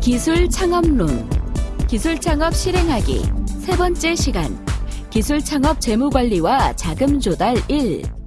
기술 창업론. 기술 창업 실행하기. 세 번째 시간. 기술 창업 재무 관리와 자금 조달 1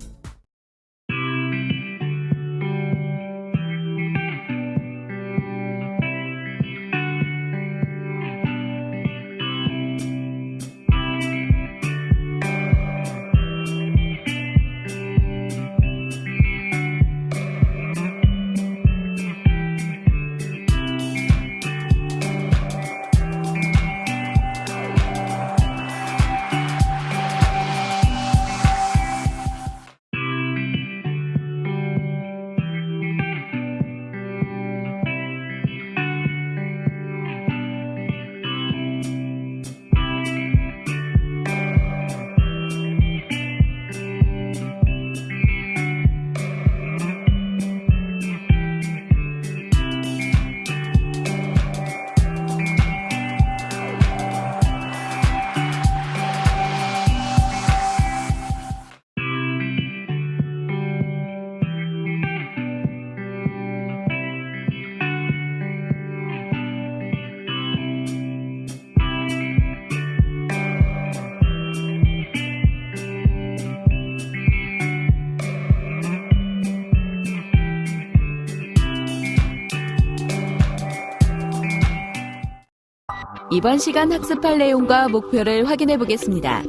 이번 시간 학습할 내용과 목표를 확인해 보겠습니다.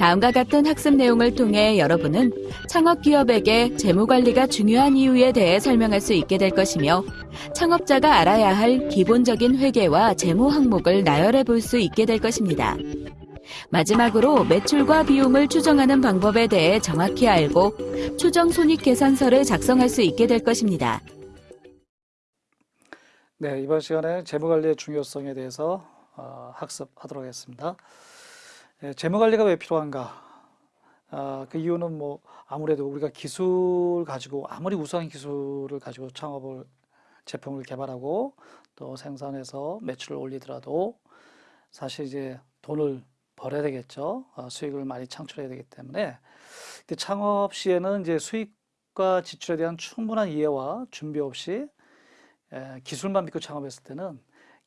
다음과 같은 학습 내용을 통해 여러분은 창업 기업에게 재무 관리가 중요한 이유에 대해 설명할 수 있게 될 것이며 창업자가 알아야 할 기본적인 회계와 재무 항목을 나열해 볼 수 있게 될 것입니다. 마지막으로 매출과 비용을 추정하는 방법에 대해 정확히 알고 추정 손익 계산서를 작성할 수 있게 될 것입니다. 네, 이번 시간에 재무 관리의 중요성에 대해서 어, 학습하도록 하겠습니다. 예, 재무관리가 왜 필요한가? 아, 그 이유는 뭐 아무래도 우리가 기술 가지고 아무리 우수한 기술을 가지고 창업을 제품을 개발하고 또 생산해서 매출을 올리더라도 사실 이제 돈을 벌어야 되겠죠. 어, 수익을 많이 창출해야 되기 때문에 창업 시에는 이제 수익과 지출에 대한 충분한 이해와 준비 없이 에, 기술만 믿고 창업했을 때는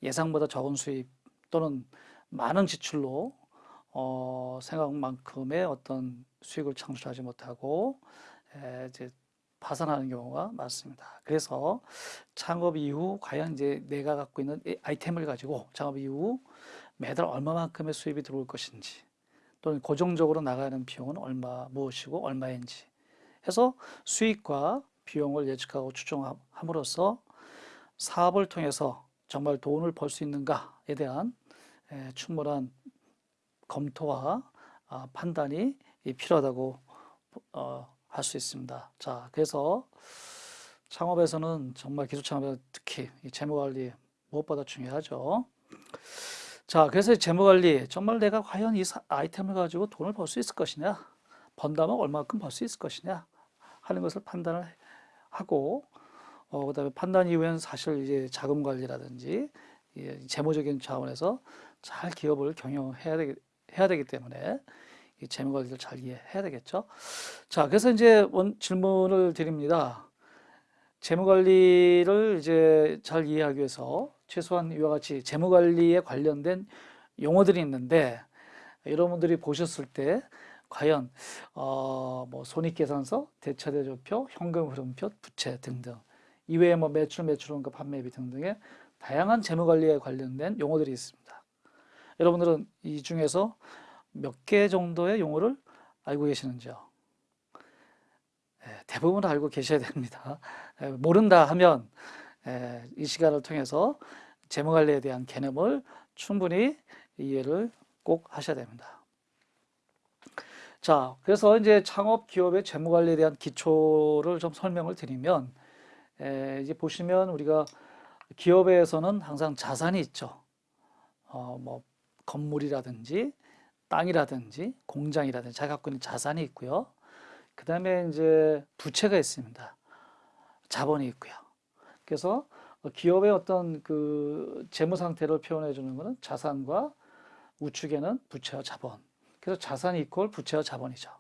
예상보다 적은 수입 또는 많은 지출로 어, 생각만큼의 어떤 수익을 창출하지 못하고 에, 이제 파산하는 경우가 많습니다. 그래서 창업 이후 과연 이제 내가 갖고 있는 이 아이템을 가지고 창업 이후 매달 얼마만큼의 수입이 들어올 것인지 또는 고정적으로 나가는 비용은 얼마 무엇이고 얼마인지 해서 수익과 비용을 예측하고 추정함으로써 사업을 통해서 정말 돈을 벌 수 있는가에 대한 충분한 검토와 아, 판단이 필요하다고 어, 할수 있습니다. 자, 그래서 창업에서는 정말 기술 창업에 특히 재무 관리 무엇보다 중요하죠. 자, 그래서 재무 관리 정말 내가 과연 이 아이템을 가지고 돈을 벌 수 있을 것이냐, 번다면 얼마큼 벌 수 있을 것이냐 하는 것을 판단을 하고 어, 그다음에 판단 이후에는 사실 이제 자금 관리라든지 예, 재무적인 차원에서 잘 기업을 경영해야 되기, 해야 되기 때문에 이 재무 관리를 잘 이해해야 되겠죠. 자, 그래서 이제 원 질문을 드립니다. 재무 관리를 이제 잘 이해하기 위해서 최소한 이와 같이 재무 관리에 관련된 용어들이 있는데 여러분들이 보셨을 때 과연 어 뭐 손익계산서, 대차대조표, 현금흐름표, 부채 등등 이외에 뭐 매출, 매출원가, 판매비 등등의 다양한 재무관리에 관련된 용어들이 있습니다. 여러분들은 이 중에서 몇 개 정도의 용어를 알고 계시는지요? 대부분 알고 계셔야 됩니다. 모른다 하면 이 시간을 통해서 재무관리에 대한 개념을 충분히 이해를 꼭 하셔야 됩니다. 자, 그래서 이제 창업 기업의 재무관리에 대한 기초를 좀 설명을 드리면 이제 보시면 우리가 기업에서는 항상 자산이 있죠. 어, 뭐 건물이라든지 땅이라든지 공장이라든지 자기가 갖고 있는 자산이 있고요. 그 다음에 이제 부채가 있습니다. 자본이 있고요. 그래서 기업의 어떤 그 재무 상태를 표현해 주는 것은 자산과 우측에는 부채와 자본. 그래서 자산이 이퀄 부채와 자본이죠.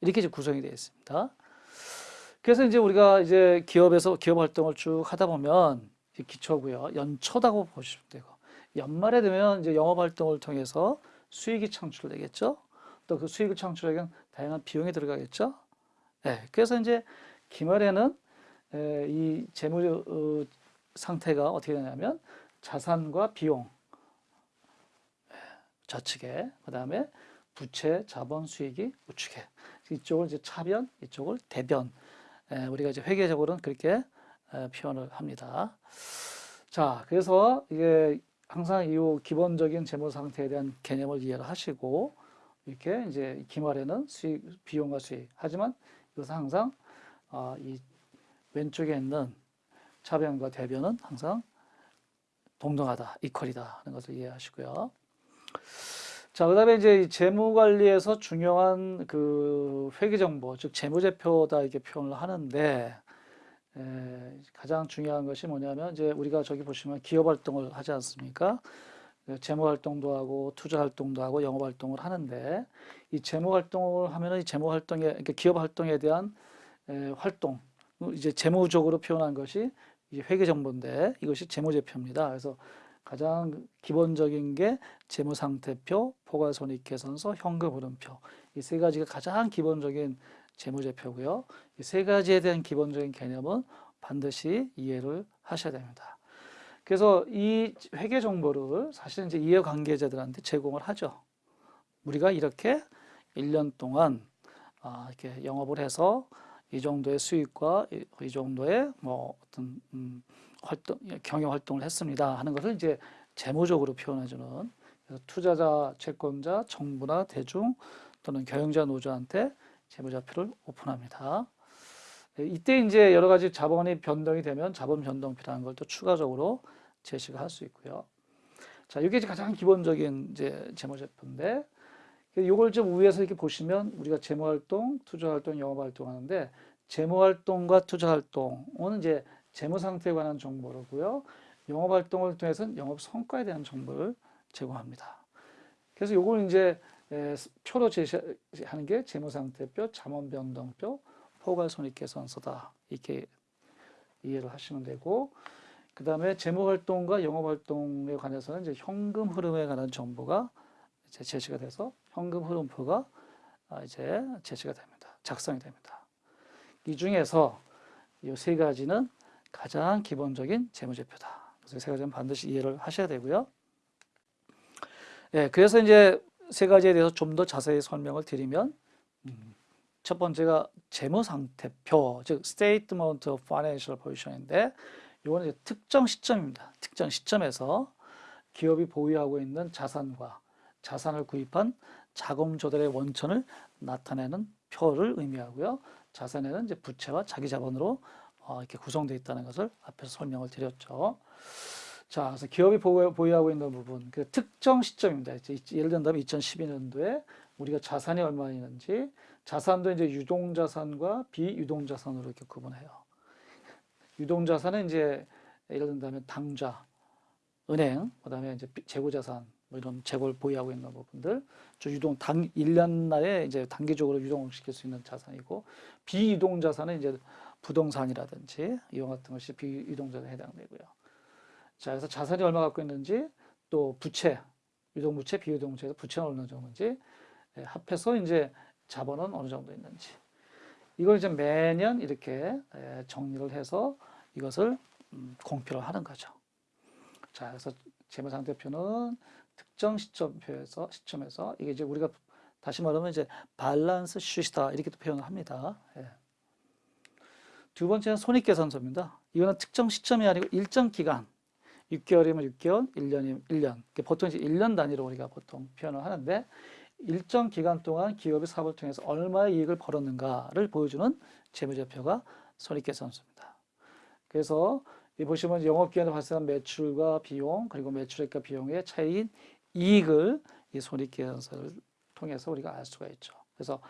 이렇게 이제 구성이 되어 있습니다. 그래서 이제 우리가 이제 기업에서 기업 활동을 쭉 하다 보면 기초고요. 연초다고 보시면 되고 연말에 되면 이제 영업 활동을 통해서 수익이 창출되겠죠. 또 그 수익을 창출하기 위한 다양한 비용이 들어가겠죠. 네, 그래서 이제 기말에는 에, 이 재무 어, 상태가 어떻게 되냐면 자산과 비용 예, 좌측에 그 다음에 부채, 자본, 수익이 우측에 이쪽을 이제 차변, 이쪽을 대변 에, 우리가 이제 회계적으로는 그렇게 에, 표현을 합니다. 자, 그래서 이게 항상 이 기본적인 재무 상태에 대한 개념을 이해를 하시고 이렇게 이제 기말에는 수익, 비용과 수익. 하지만 이것은 항상 아, 이 왼쪽에 있는 차변과 대변은 항상 동등하다, 이퀄이다 하는 것을 이해하시고요. 자, 그 다음에 이제 이 재무 관리에서 중요한 그 회계 정보, 즉 재무제표다 이렇게 표현을 하는데 에, 가장 중요한 것이 뭐냐면 이제 우리가 저기 보시면 기업 활동을 하지 않습니까? 그 재무 활동도 하고 투자 활동도 하고 영업 활동을 하는데 이 재무 활동을 하면은 이 재무 활동에 그러니까 기업 활동에 대한 에, 활동 이제 재무적으로 표현한 것이 이 회계 정보인데 이것이 재무제표입니다. 그래서 가장 기본적인 게 재무상태표, 포괄손익계산서, 현금흐름표 이 세 가지가 가장 기본적인 재무제표고요. 이 세 가지에 대한 기본적인 개념은 반드시 이해를 하셔야 됩니다. 그래서 이 회계 정보를 사실 이제 이해관계자들한테 제공을 하죠. 우리가 이렇게 1년 동안 아, 이렇게 영업을 해서 이 정도의 수익과 이, 이 정도의 뭐 어떤 음, 활동 경영 활동을 했습니다 하는 것을 이제 재무적으로 표현해주는 투자자, 채권자, 정부나 대중 또는 경영자 노조한테 재무자표를 오픈합니다. 네, 이때 이제 여러 가지 자본이 변동이 되면 자본 변동표라는 걸 또 추가적으로 제시가 할 수 있고요. 자, 이게 가장 기본적인 이제 재무제표인데, 이걸 좀 위에서 이렇게 보시면 우리가 재무활동, 투자활동, 영업활동 하는데, 재무활동과 투자활동은 이제 재무상태에 관한 정보로고요. 영업활동을 통해서는 영업 성과에 대한 정보를 제공합니다. 그래서 이걸 이제 표로 제시하는 게 재무상태표, 자본변동표, 포괄손익계산서다. 이렇게 이해를 하시면 되고, 그 다음에 재무활동과 영업활동에 관해서는 이제 현금 흐름에 관한 정보가 이제 제시가 돼서 현금 흐름표가 아, 이제 제시가 됩니다. 작성이 됩니다. 이 중에서 이 세 가지는 가장 기본적인 재무제표다. 그래서 세 가지는 반드시 이해를 하셔야 되고요. 예, 그래서 이제 세 가지에 대해서 좀 더 자세히 설명을 드리면 음, 첫 번째가 재무상태표, 즉 Statement of Financial Position인데 이거는 특정 시점입니다. 특정 시점에서 기업이 보유하고 있는 자산과 자산을 구입한 자금 조달의 원천을 나타내는 표를 의미하고요. 자산에는 이제 부채와 자기 자본으로 어, 이렇게 구성되어 있다는 것을 앞에서 설명을 드렸죠. 자, 그래서 기업이 보유하고 있는 부분, 그 특정 시점입니다. 예를 든다면 2012년도에 우리가 자산이 얼마 있는지, 자산도 이제 유동자산과 비유동자산으로 이렇게 구분해요. 유동자산은 이제 예를 든다면 당좌, 은행, 그 다음에 이제 재고자산, 뭐 이런 재고를 보유하고 있는 부분들, 저 유동, 당, 1년 내에 이제 단기적으로 유동을 시킬 수 있는 자산이고, 비유동자산은 이제 부동산이라든지 이와 같은 것이 비유동자산에 해당되고요. 자, 그래서 자산이 얼마 갖고 있는지 또 부채, 유동부채, 비유동부채에서 부채는 어느 정도인지 예, 합해서 이제 자본은 어느 정도 있는지 이걸 이제 매년 이렇게 예, 정리를 해서 이것을 음, 공표를 하는 거죠. 자, 그래서 재무상태표는 특정 시점표에서 시점에서 이게 이제 우리가 다시 말하면 이제 밸런스 슈시다 이렇게 표현을 합니다. 예. 두 번째는 손익계산서입니다. 이거는 특정 시점이 아니고 일정 기간, 6개월이면 6개월, 1년이면 1년. 보통 이제 1년 단위로 우리가 보통 표현을 하는데 일정 기간 동안 기업이 사업을 통해서 얼마의 이익을 벌었는가를 보여주는 재무제표가 손익계산서입니다. 그래서 이 보시면 영업기간에 발생한 매출과 비용 그리고 매출액과 비용의 차이인 이익을 이 손익계산서를 통해서 우리가 알 수가 있죠. 그래서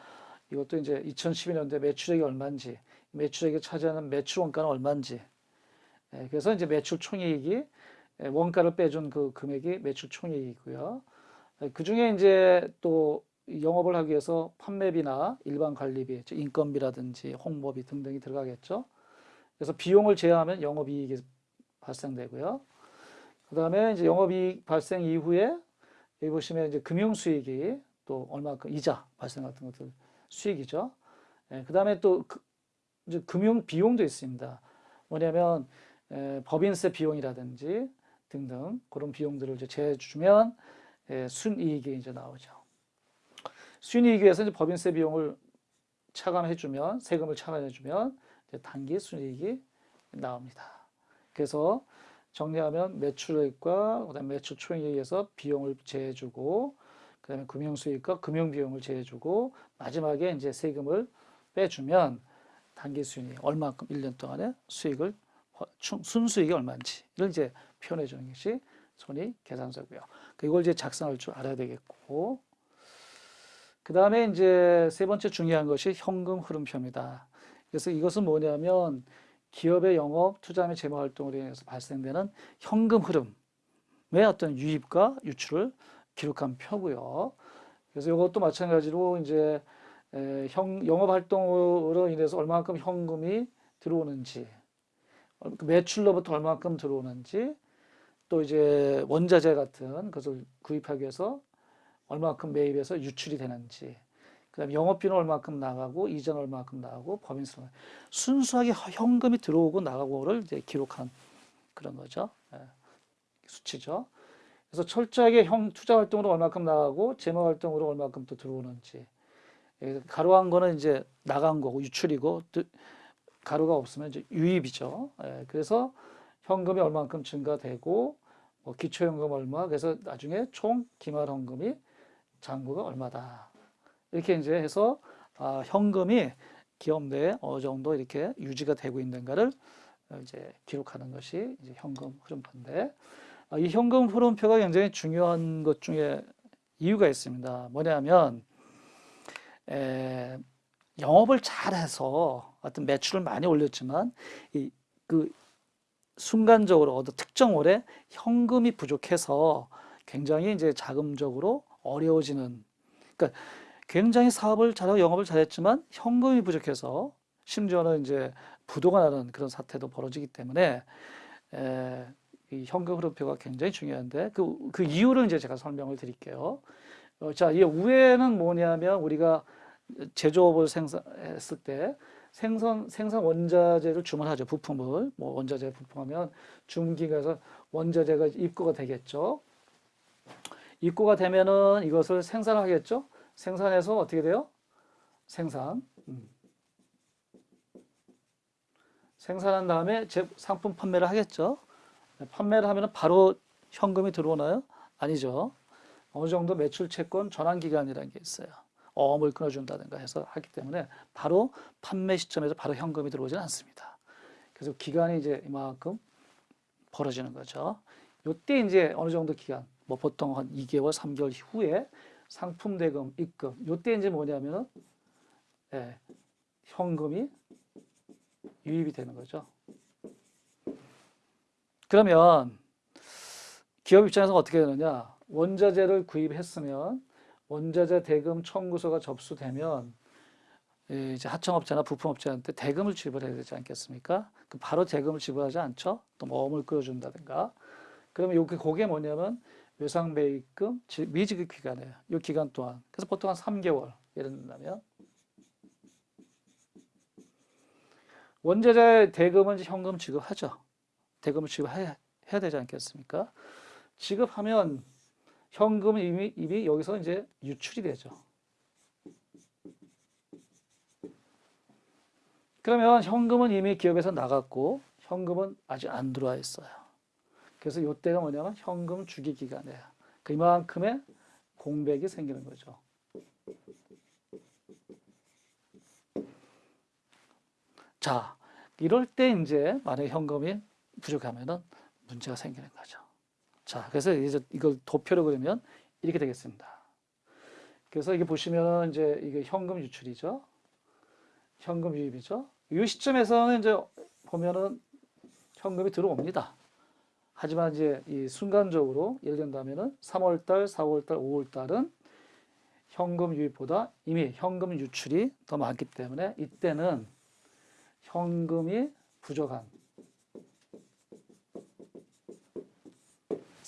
이것도 이제 2012년도에 매출액이 얼마인지 매출액이 차지하는 매출 원가는 얼마인지 예, 그래서 이제 매출 총이익이 예, 원가를 빼준 그 금액이 매출 총이익이고요. 그 중에 이제 또 영업을 하기 위해서 판매비나 일반 관리비, 즉 인건비라든지 홍보비 등등이 들어가겠죠. 그래서 비용을 제외하면 영업이익이 발생되고요. 그 다음에 이제 영업이익 발생 이후에 여기 보시면 이제 금융 수익이 또 얼마큼 이자 발생 같은 것들 수익이죠. 예, 그 다음에 또 그, 금융 비용도 있습니다. 뭐냐면 에, 법인세 비용이라든지 등등 그런 비용들을 이제 제주면 예, 순이익이 이제 나오죠. 순이익 위해서 이제 법인세 비용을 차감해주면 세금을 차감해주면 단기 순이익이 나옵니다. 그래서 정리하면 매출액과 그다음에 매출 총액에 의해서 비용을 제해주고 그다음에 금융 수익과 금융 비용을 제해주고 마지막에 이제 세금을 빼주면 단기 순이익 얼마큼 1년 동안의 수익을 순수익이 얼마인지를 이제 표현해 주는 것이 손익 계산서고요. 이걸 이제 작성할 줄 알아야 되겠고 그 다음에 이제 세 번째 중요한 것이 현금 흐름표입니다. 그래서 이것은 뭐냐면 기업의 영업, 투자 및 재무 활동으로 인해서 발생되는 현금 흐름의 어떤 유입과 유출을 기록한 표고요. 그래서 이것도 마찬가지로 이제 형, 영업 활동으로 인해서 얼마만큼 현금이 들어오는지, 그 매출로부터 얼마만큼 들어오는지, 또 이제 원자재 같은 것을 구입하기 위해서 얼마만큼 매입해서 유출이 되는지, 그다음 영업비는 얼마만큼 나가고 이자는 얼마만큼 나가고 법인세 순수하게 현금이 들어오고 나가고를 이제 기록한 그런 거죠. 예, 수치죠. 그래서 철저하게 형 투자 활동으로 얼마만큼 나가고 재무 활동으로 얼마만큼 또 들어오는지 예, 가로한 거는 이제 나간 거고 유출이고 가로가 없으면 이제 유입이죠. 예, 그래서 현금이 얼마만큼 증가되고 뭐 기초현금 얼마 그래서 나중에 총 기말현금이 잔고가 얼마다 이렇게 이제 해서 아, 현금이 기업 내에 어느 정도 이렇게 유지가 되고 있는가를 이제 기록하는 것이 이제 현금 흐름표인데 아, 이 현금 흐름표가 굉장히 중요한 것 중에 이유가 있습니다. 뭐냐면 에, 영업을 잘해서 어떤 매출을 많이 올렸지만 이 그 순간적으로 어떤 특정 월에 현금이 부족해서 굉장히 이제 자금적으로 어려워지는 그러니까 굉장히 사업을 잘하고 영업을 잘했지만 현금이 부족해서 심지어는 이제 부도가 나는 그런 사태도 벌어지기 때문에 에, 이 현금 흐름표가 굉장히 중요한데 그, 그 이유를 이제 제가 설명을 드릴게요. 어, 자, 이 우에는 뭐냐면 우리가 제조업을 생산했을 때 생산 생산 원자재를 주문하죠 부품을 뭐 원자재 부품하면 중기가서 원자재가 입고가 되겠죠. 입고가 되면은 이것을 생산하겠죠. 생산해서 어떻게 돼요? 생산. 음. 생산한 다음에 제 상품 판매를 하겠죠. 판매를 하면 바로 현금이 들어오나요? 아니죠. 어느 정도 매출 채권 전환 기간이라는 게 있어요. 어음을 끊어준다든가 해서 하기 때문에 바로 판매 시점에서 바로 현금이 들어오지는 않습니다. 그래서 기간이 이제 이만큼 벌어지는 거죠. 요때 이제 어느 정도 기간, 뭐 보통 한 2개월, 3개월 후에 상품 대금, 입금. 요때 이제 뭐냐면 예, 현금이 유입이 되는 거죠. 그러면 기업 입장에서 어떻게 되느냐? 원자재를 구입했으면 원자재 대금 청구서가 접수되면 예, 이제 하청업체나 부품업체한테 대금을 지불해야 되지 않겠습니까? 그 바로 대금을 지불하지 않죠? 또 모험을 끌어준다든가. 그러면 여기 그게 뭐냐면 외상매입금 미지급 기간이에요. 이 기간 동안. 그래서 보통 한 3개월 예를 든다면 원자재 대금은 현금 지급하죠. 대금을 지급해야 해야 되지 않겠습니까? 지급하면 현금은 이미, 이미 여기서 이제 유출이 되죠. 그러면 현금은 이미 기업에서 나갔고 현금은 아직 안 들어와 있어요. 그래서 이때가 뭐냐면 현금 주기 기간이에요. 그만큼의 공백이 생기는 거죠. 자, 이럴 때 이제 만약 현금이 부족하면은 문제가 생기는 거죠. 자, 그래서 이제 이걸 도표로 그리면 이렇게 되겠습니다. 그래서 이게 보시면 이제 이게 현금 유출이죠. 현금 유입이죠. 이 시점에서는 이제 보면은 현금이 들어옵니다. 하지만 이제 이 순간적으로 예를 든다면은 3월달, 4월달, 5월달은 현금 유입보다 이미 현금 유출이 더 많기 때문에 이때는 현금이 부족한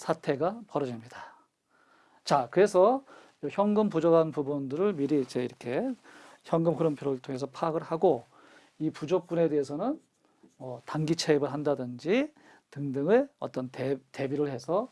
사태가 벌어집니다. 자, 그래서 이 현금 부족한 부분들을 미리 이제 이렇게 현금 흐름표를 통해서 파악을 하고 이 부족분에 대해서는 어, 단기 차입을 한다든지 등등의 어떤 대, 대비를 해서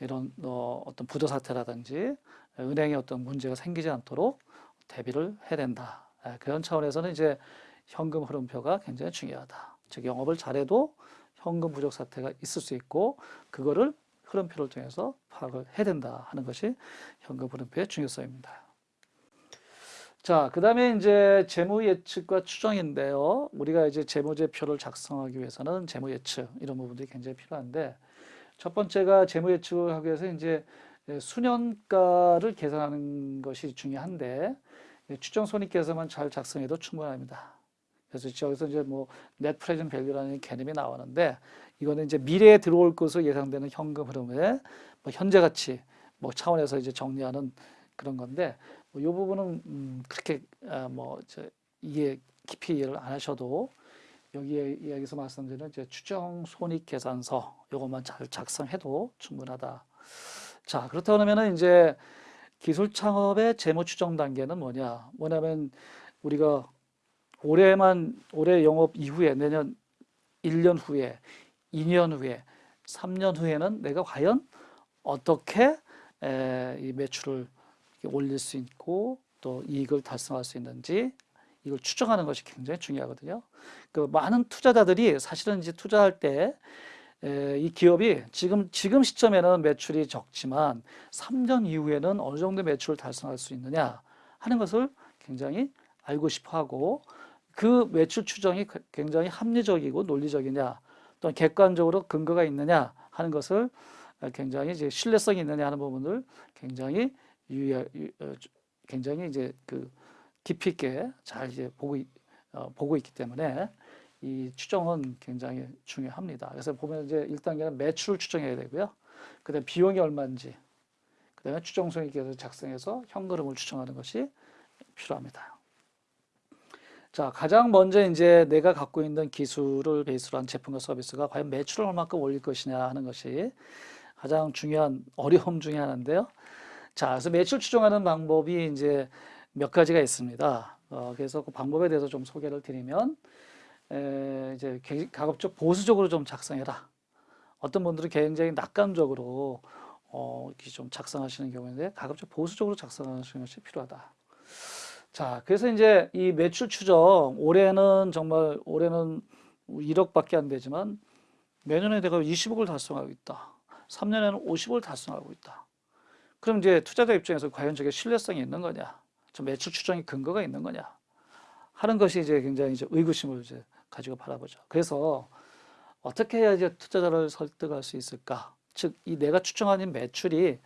이런 어, 어떤 부도 사태라든지 은행에 어떤 문제가 생기지 않도록 대비를 해야 된다. 예, 그런 차원에서는 이제 현금 흐름표가 굉장히 중요하다. 즉 영업을 잘해도 현금 부족 사태가 있을 수 있고 그거를 흐름표를 통해서 파악을 해야 된다 하는 것이 현금 흐름표의 중요성입니다. 자, 그 다음에 이제 재무 예측과 추정인데요. 우리가 이제 재무제표를 작성하기 위해서는 재무 예측 이런 부분들이 굉장히 필요한데 첫 번째가 재무 예측을 하기 위해서 이제 수년가를 계산하는 것이 중요한데 추정 손익계산만 잘 작성해도 충분합니다. 그래서 여기서 이제 뭐 넷 프레젠 밸류라는 개념이 나오는데 이거는 이제 미래에 들어올 것으로 예상되는 현금 흐름의 뭐 현재 가치 뭐 차원에서 이제 정리하는 그런 건데 뭐 이 부분은 음 그렇게 아 뭐저 이해 깊이 이해를 안 하셔도 여기에 여기서 말씀드리는 이제 추정 손익 계산서 요것만 잘 작성해도 충분하다. 자, 그렇다고 하면은 이제 기술 창업의 재무 추정 단계는 뭐냐? 뭐냐면 우리가 올해만 올해 영업 이후에 내년 1년 후에 2년 후에 3년 후에는 내가 과연 어떻게 에, 이 매출을 올릴 수 있고 또 이익을 달성할 수 있는지 이걸 추정하는 것이 굉장히 중요하거든요. 그 많은 투자자들이 사실은 이제 투자할 때 이 기업이 지금 지금 시점에는 매출이 적지만 3년 이후에는 어느 정도 매출을 달성할 수 있느냐 하는 것을 굉장히 알고 싶어 하고 그 매출 추정이 굉장히 합리적이고 논리적이냐 또는 객관적으로 근거가 있느냐 하는 것을 굉장히 이제 신뢰성이 있느냐 하는 부분을 굉장히 유의 어, 굉장히 이제 그 깊이 있게 잘 이제 보고 어, 보고 있기 때문에 이 추정은 굉장히 중요합니다. 그래서 보면 이제 1단계는 매출을 추정해야 되고요. 그다음에 비용이 얼마인지, 그다음에 추정 손익계획을 작성해서 현금을 추정하는 것이 필요합니다. 자, 가장 먼저 이제 내가 갖고 있는 기술을 베이스로 한 제품과 서비스가 과연 매출을 얼마큼 올릴 것이냐 하는 것이 가장 중요한 어려움 중에 하나인데요. 자, 그래서 매출 추정하는 방법이 이제 몇 가지가 있습니다. 어, 그래서 그 방법에 대해서 좀 소개를 드리면 에, 이제 가급적 보수적으로 좀 작성해라. 어떤 분들은 굉장히 낙관적으로 어, 이렇게 좀 작성하시는 경우인데 가급적 보수적으로 작성하시는 것이 필요하다. 자, 그래서 이제 이 매출 추정 올해는 정말 올해는 1억밖에 안 되지만 내년에 내가 20억을 달성하고 있다. 3년에는 50억을 달성하고 있다. 그럼 이제 투자자 입장에서 과연 저게 신뢰성이 있는 거냐? 저 매출 추정이 근거가 있는 거냐? 하는 것이 이제 굉장히 이제 의구심을 이제 가지고 바라보죠. 그래서 어떻게 해야 이제 투자자를 설득할 수 있을까? 즉, 이 내가 추정하는 매출이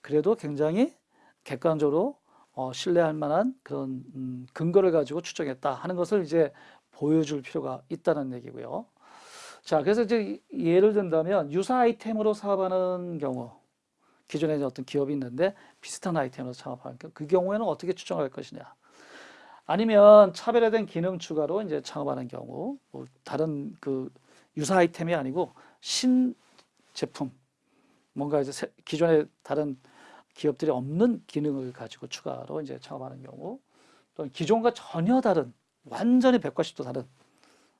그래도 굉장히 객관적으로 어, 신뢰할 만한 그런 음, 근거를 가지고 추정했다 하는 것을 이제 보여줄 필요가 있다는 얘기고요. 자, 그래서 이제 예를 든다면 유사 아이템으로 사업하는 경우, 기존에 어떤 기업이 있는데 비슷한 아이템으로 창업하는 경우, 그 경우에는 어떻게 추정할 것이냐? 아니면 차별화된 기능 추가로 이제 창업하는 경우, 뭐 다른 그 유사 아이템이 아니고 신 제품, 뭔가 이제 기존에 다른 기업들이 없는 기능을 가지고 추가로 이제 창업하는 경우, 또 기존과 전혀 다른 완전히 180도 다른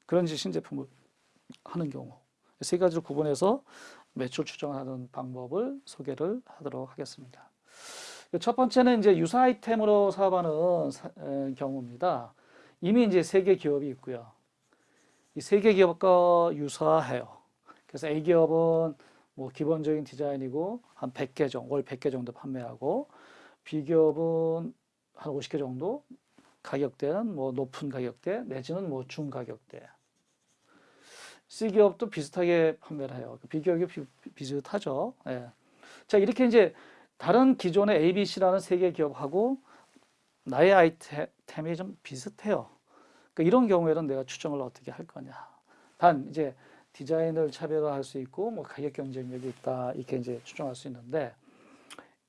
그런 신제품을 하는 경우 세 가지를 구분해서 매출 추정하는 방법을 소개를 하도록 하겠습니다. 첫 번째는 이제 유사 아이템으로 사업하는 사, 에, 경우입니다. 이미 이제 세 개 기업이 있고요. 이 세 개 기업과 유사해요. 그래서 A 기업은 뭐 기본적인 디자인이고 한 100개 정도, 월 100개 정도 판매하고 B 기업은 한 50개 정도 가격대는 뭐 높은 가격대 내지는 뭐 중가격대. C 기업도 비슷하게 판매를 해요. B 기업이 비, 슷하죠 예. 자 이렇게 이제 다른 기존의 ABC라는 세 개 기업하고 나의 아이템이 좀 비슷해요. 그러니까 이런 경우에는 내가 추정을 어떻게 할 거냐. 단 이제 디자인을 차별화할 수 있고 뭐 가격 경쟁력이 있다 이렇게 이제 추정할 수 있는데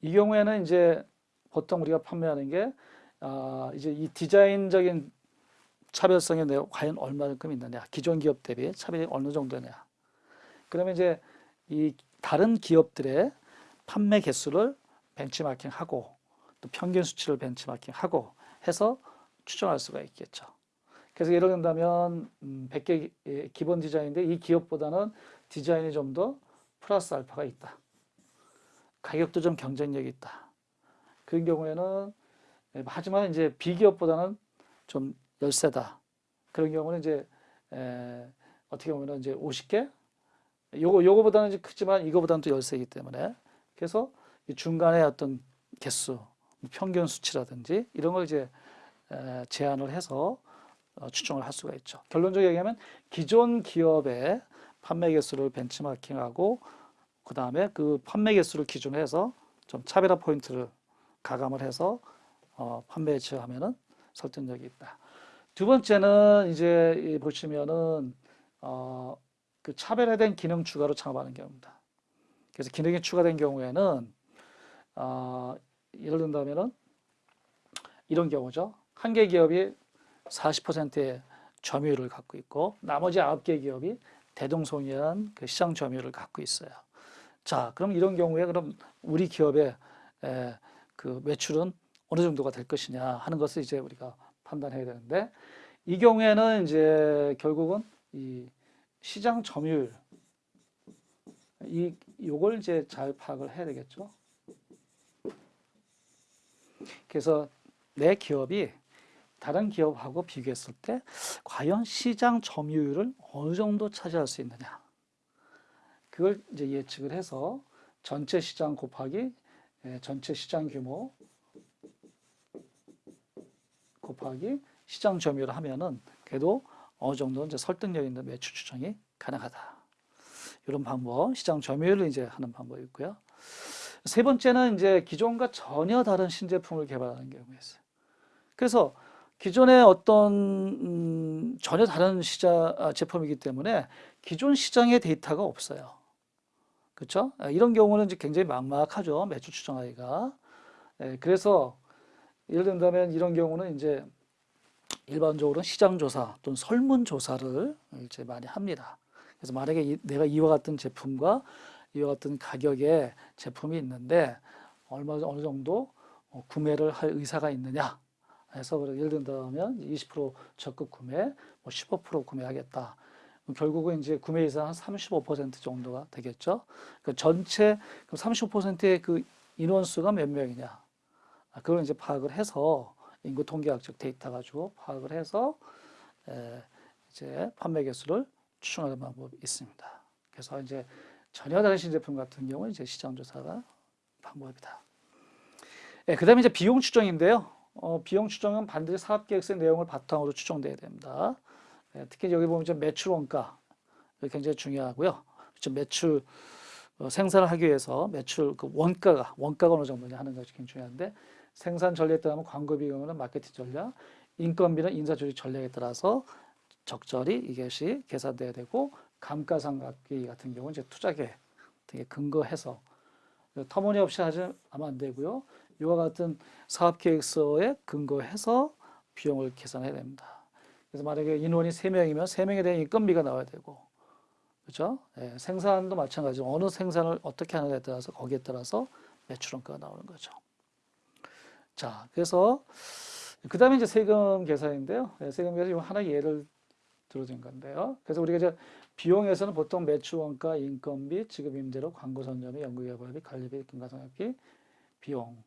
이 경우에는 이제 보통 우리가 판매하는 게 아, 이제 이 디자인적인 차별성이 내가 과연 얼마만큼 있느냐 기존 기업 대비 차별이 어느 정도냐 그러면 이제 이 다른 기업들의 판매 개수를 벤치마킹하고 또 평균 수치를 벤치마킹하고 해서 추정할 수가 있겠죠. 그래서 예를 든다면 음, 100개 예, 기본 디자인인데 이 기업보다는 디자인이 좀 더 플러스 알파가 있다. 가격도 좀 경쟁력이 있다. 그런 경우에는 예, 하지만 이제 비기업보다는 좀 열세다. 그런 경우는 이제 에, 어떻게 보면 이제 50개 요거 요거보다는 이제 크지만 이거보다는 또 열세이기 때문에 그래서 이 중간에 어떤 개수, 뭐 평균 수치라든지 이런 걸 이제 에, 제한을 해서 어, 추정을 할 수가 있죠. 결론적으로 얘기하면 기존 기업의 판매 개수를 벤치마킹하고 그 다음에 그 판매 개수를 기준으로 해서 좀 차별화 포인트를 가감을 해서 어, 판매에 취하면은 설득력이 있다. 두 번째는 이제 이 보시면은 어, 그 차별화된 기능 추가로 창업하는 경우입니다. 그래서 기능이 추가된 경우에는 어, 예를 든다면은 이런 경우죠. 한 개 기업이 40%의 점유율을 갖고 있고 나머지 9개 기업이 대동소이한 그 시장 점유율을 갖고 있어요. 자, 그럼 이런 경우에 그럼 우리 기업의 에, 그 매출은 어느 정도가 될 것이냐 하는 것을 이제 우리가 판단해야 되는데 이 경우에는 이제 결국은 이 시장 점유율 이 요걸 이제 잘 파악을 해야 되겠죠. 그래서 내 기업이 다른 기업하고 비교했을 때 과연 시장 점유율을 어느 정도 차지할 수 있느냐. 그걸 이제 예측을 해서 전체 시장 곱하기 예, 전체 시장 규모 곱하기 시장 점유율을 하면은 그래도 어느 정도 이제 설득력 있는 매출 추정이 가능하다. 이런 방법, 시장 점유율을 이제 하는 방법이 있고요. 세 번째는 이제 기존과 전혀 다른 신제품을 개발하는 경우가 있어요. 그래서 기존의 어떤 음, 전혀 다른 시장 아, 제품이기 때문에 기존 시장의 데이터가 없어요. 그렇죠? 이런 경우는 이제 굉장히 막막하죠. 매출 추정하기가. 예, 그래서 예를 든다면 이런 경우는 이제 일반적으로 시장 조사 또는 설문 조사를 이제 많이 합니다. 그래서 만약에 이, 내가 이와 같은 제품과 이와 같은 가격의 제품이 있는데 얼마 어느 정도 어, 구매를 할 의사가 있느냐 해서 예를 든다면 20% 적극 구매, 뭐15% 구매하겠다. 결국은 이제 구매 의사 한35% 정도가 되겠죠. 그 전체 35%의 그 인원수가 몇 명이냐. 아, 그걸 이제 파악을 해서 인구 통계학적 데이터 가지고 파악을 해서 에, 이제 판매 개수를 추정하는 방법이 있습니다. 그래서 이제 전혀 다른 신제품 같은 경우는 이제 시장 조사가 방법이다. 예, 그 다음에 이제 비용 추정인데요. 어, 비용 추정은 반드시 사업계획서의 내용을 바탕으로 추정돼야 됩니다. 예, 특히 여기 보면 좀 매출 원가 굉장히 중요하고요. 좀 매출 어, 생산을 하기 위해서 매출 그 원가가 원가가 어느 정도냐 하는 것이 굉장히 중요한데 생산 전략에 따르면 광고 비용은 마케팅 전략, 인건비는 인사 조직 전략에 따라서 적절히 이것이 계산돼야 되고 감가상각비 같은 경우는 이제 투자계 등에 근거해서 터무니없이 하지 않으면 안 되고요. 이와 같은 사업계획서에 근거해서 비용을 계산해야 됩니다. 그래서 만약에 인원이 3명이면 3명에 대한 인건비가 나와야 되고 그렇죠? 예, 생산도 마찬가지로 어느 생산을 어떻게 하느냐에 따라서 거기에 따라서 매출원가가 나오는 거죠. 자, 그래서 그 다음에 이제 세금 계산인데요. 예, 세금 계산 하나 예를 들어준 건데요. 그래서 우리가 이제 비용에서는 보통 매출 원가, 인건비, 지급 임대료, 광고 선점비, 연구 개발비, 관리비, 금가상각비, 비용,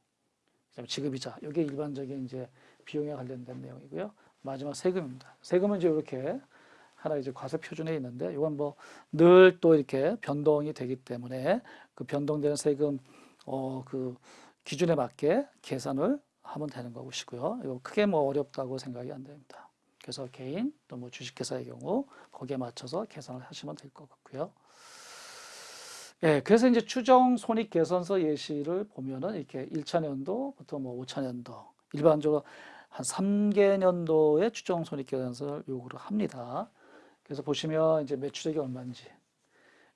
지급이자 이게 일반적인 이제 비용에 관련된 내용이고요. 마지막 세금입니다. 세금은 이제 이렇게 하나 이제 과세 표준에 있는데 이건 뭐 늘 또 이렇게 변동이 되기 때문에 그 변동되는 세금 어 그 기준에 맞게 계산을 하면 되는 것이고요. 이거 크게 뭐 어렵다고 생각이 안 됩니다. 그래서 개인 또 뭐 주식회사의 경우 거기에 맞춰서 계산을 하시면 될 것 같고요. 예, 그래서 이제 추정 손익 개선서 예시를 보면은 이렇게 1차 년도 부터 뭐 5차 년도 일반적으로 한 3개 년도의 추정 손익 개선서를 요구를 합니다. 그래서 보시면 이제 매출액이 얼마인지,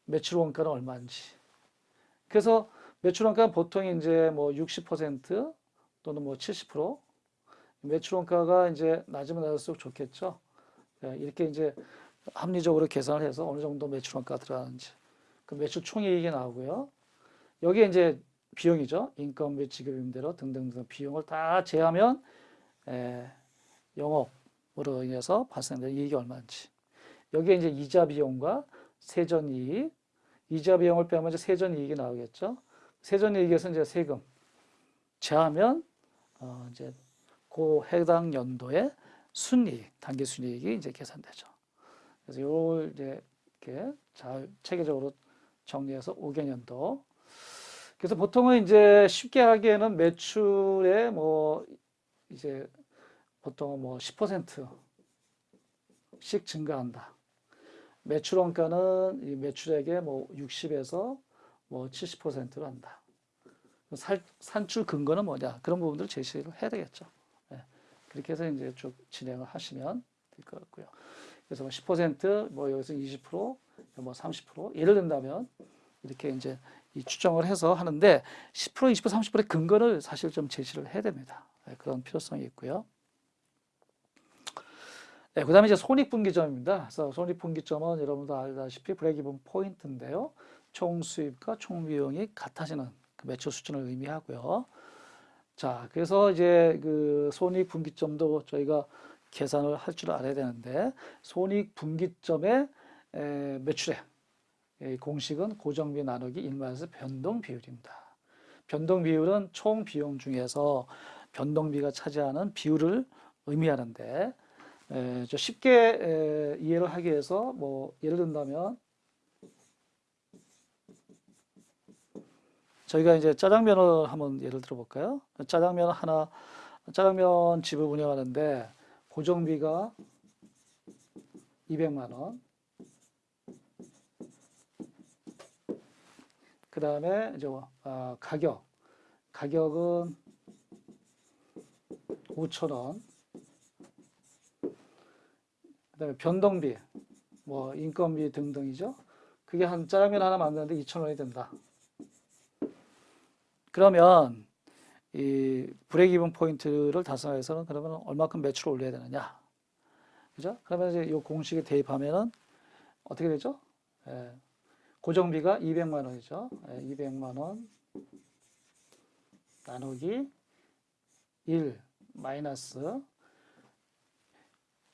매출 원가는 얼마인지. 그래서 매출 원가는 보통 이제 뭐 60% 또는 뭐 70% 매출 원가가 이제 낮으면 낮을수록 좋겠죠. 예, 이렇게 이제 합리적으로 계산을 해서 어느 정도 매출 원가가 들어가는지. 그 매출 총이익이 나오고요. 여기에 이제 비용이죠. 인건비, 지급 임대료 등등등 비용을 다 제하면 에, 영업으로 인해서 발생되는 이익이 얼마인지. 여기에 이제 이자 비용과 세전 이익, 이자 비용을 빼면 이제 세전 이익이 나오겠죠. 세전 이익에서 이제 세금 제하면 어 이제 그 해당 연도의 순이익, 단기 순이익이 이제 계산되죠. 그래서 요걸 이제 이렇게 잘 체계적으로 정리해서 5개년도. 그래서 보통은 이제 쉽게 하기에는 매출에 뭐 이제 보통 뭐 10%씩 증가한다. 매출 원가는 이 매출액의 뭐 60에서 뭐 70%로 한다. 살, 산출 근거는 뭐냐? 그런 부분들 제시를 해야 되겠죠. 예. 그렇게 해서 이제 쭉 진행을 하시면 될 것 같고요. 그래서 뭐 10%, 뭐 여기서 20%, 뭐 30% 예를 든다면 이렇게 이제 이 추정을 해서 하는데 10%, 20%, 30%의 근거를 사실 좀 제시를 해야 됩니다. 예, 그런 필요성이 있고요. 네, 그 다음에 이제 손익분기점입니다. 그래서 손익분기점은 여러분도 알다시피 브레이크이븐 포인트인데요. 총 수입과 총 비용이 같아지는 그 매출 수준을 의미하고요. 자, 그래서 이제 그 손익분기점도 저희가 계산을 할 줄 알아야 되는데 손익 분기점의 에, 매출액 이 공식은 고정비 나누기 1마이너스 변동 비율입니다. 변동 비율은 총 비용 중에서 변동비가 차지하는 비율을 의미하는데 에, 저 쉽게 에, 이해를 하기 위해서 뭐 예를 든다면 저희가 이제 짜장면을 한번 예를 들어 볼까요? 짜장면 하나 짜장면 집을 운영하는데 고정비가 200만 원. 그 다음에 이제 어, 가격 가격은 5천 원. 그 다음에 변동비, 뭐 인건비 등등이죠. 그게 한 짜장면 하나 만드는데 2천 원이 된다. 그러면 이 브레이크 포인트를 달성하기 위해서는 그러면 얼마큼 매출을 올려야 되느냐? 그죠? 그러면 이제 이 공식에 대입하면은 어떻게 되죠? 예, 고정비가 200만 원이죠. 예, 200만 원 나누기 1 마이너스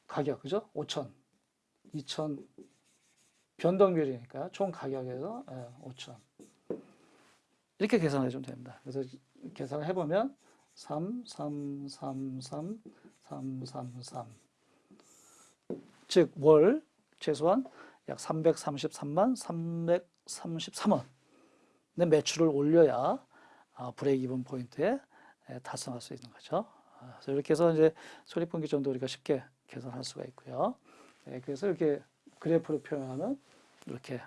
가격, 그죠? 5천, 2천 변동비율이니까 총 가격에서 예, 5천. 이렇게 계산해 주면 됩니다. 그래서 계산을 해보면 3, 3, 3, 3, 3, 3, 3. 즉, 월 최소한 약 333만 333원 의 매출을 올려야 아, 브레이크 이븐 포인트에 에, 달성할 수 있는 거죠. 아, 그래서 이렇게 해서 이제 손익분기점도 우리가 쉽게 계산할 수가 있고요. 예, 그래서 이렇게 그래프로 표현하면 이렇게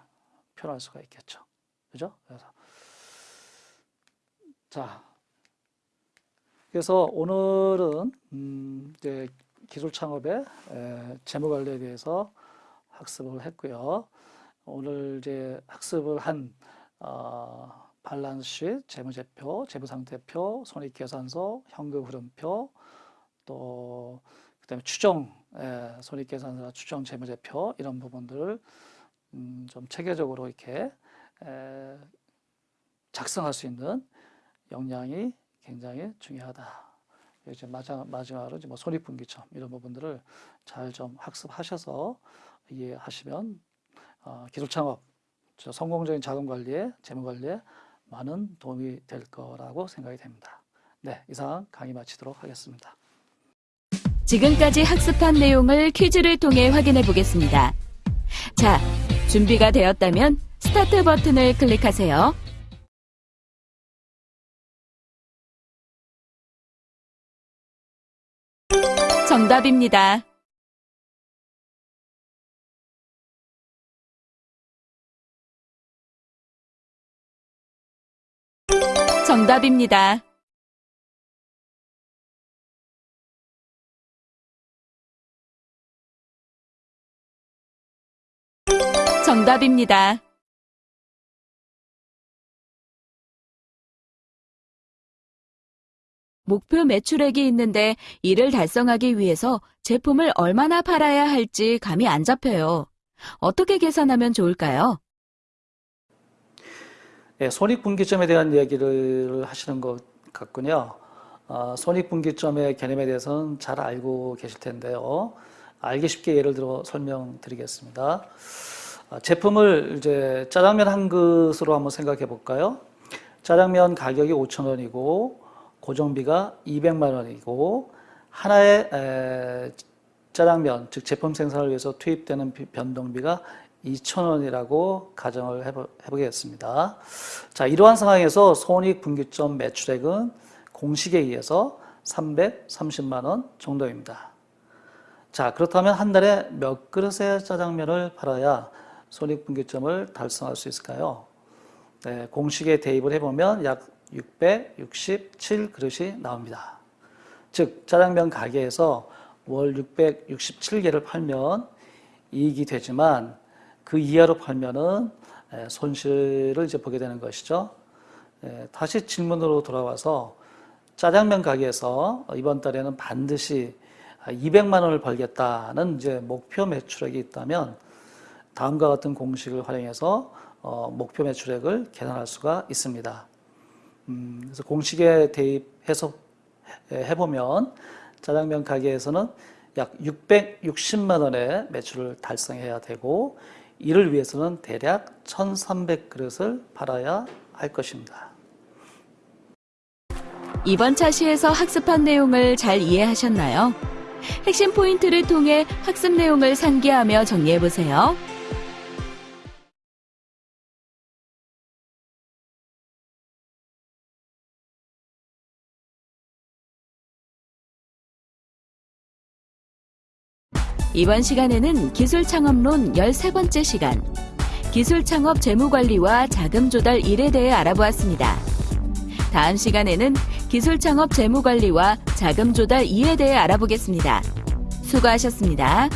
표현할 수가 있겠죠. 그죠? 그래서 자, 그래서 오늘은 음, 이제 기술 창업의 에, 재무 관리에 대해서 학습을 했고요. 오늘 이제 학습을 한 어, 발란스시트, 재무제표, 재무상태표, 손익계산서, 현금흐름표, 또 그다음에 추정 에, 손익계산서, 추정 재무제표 이런 부분들을 음, 좀 체계적으로 이렇게 에, 작성할 수 있는 역량이 굉장히 중요하다. 이제 마지막, 마지막으로 이제 뭐 손익분기점 이런 부분들을 잘 좀 학습하셔서 이해하시면 어, 기술 창업, 저 성공적인 자금 관리에 재무 관리에 많은 도움이 될 거라고 생각이 됩니다. 네, 이상 강의 마치도록 하겠습니다. 지금까지 학습한 내용을 퀴즈를 통해 확인해 보겠습니다. 자, 준비가 되었다면 스타트 버튼을 클릭하세요. 정답입니다. 정답입니다. 정답입니다. 목표 매출액이 있는데 이를 달성하기 위해서 제품을 얼마나 팔아야 할지 감이 안 잡혀요. 어떻게 계산하면 좋을까요? 예, 손익분기점에 대한 얘기를 하시는 것 같군요. 어, 손익분기점의 개념에 대해서는 잘 알고 계실 텐데요. 알기 쉽게 예를 들어 설명드리겠습니다. 아, 제품을 이제 짜장면 한 그릇으로 한번 생각해 볼까요? 짜장면 가격이 5,000원이고 고정비가 200만 원이고 하나의 에, 짜장면 즉 제품 생산을 위해서 투입되는 비- 변동비가 2,000원이라고 가정을 해보, 해보겠습니다. 자, 이러한 상황에서 손익 분기점 매출액은 공식에 의해서 330만 원 정도입니다. 자, 그렇다면 한 달에 몇 그릇의 짜장면을 팔아야 손익 분기점을 달성할 수 있을까요? 네, 공식에 대입을 해보면 약 667그릇이 나옵니다. 즉, 짜장면 가게에서 월 667개를 팔면 이익이 되지만 그 이하로 팔면은 에, 손실을 이제 보게 되는 것이죠. 에, 다시 질문으로 돌아와서 짜장면 가게에서 이번 달에는 반드시 200만 원을 벌겠다는 이제 목표 매출액이 있다면 다음과 같은 공식을 활용해서 어, 목표 매출액을 계산할 수가 있습니다. 음, 그래서 공식에 대입해서 해- 해보면 짜장면 가게에서는 약 660만 원의 매출을 달성해야 되고 이를 위해서는 대략 1,300그릇을 팔아야 할 것입니다. 이번 차시에서 학습한 내용을 잘 이해하셨나요? 핵심 포인트를 통해 학습 내용을 상기하며 정리해보세요. 이번 시간에는 기술 창업론 13번째 시간, 기술 창업 재무관리와 자금 조달 일에 대해 알아보았습니다. 다음 시간에는 기술 창업 재무 관리와 자금 조달 2에 대해 알아보겠습니다. 수고하셨습니다.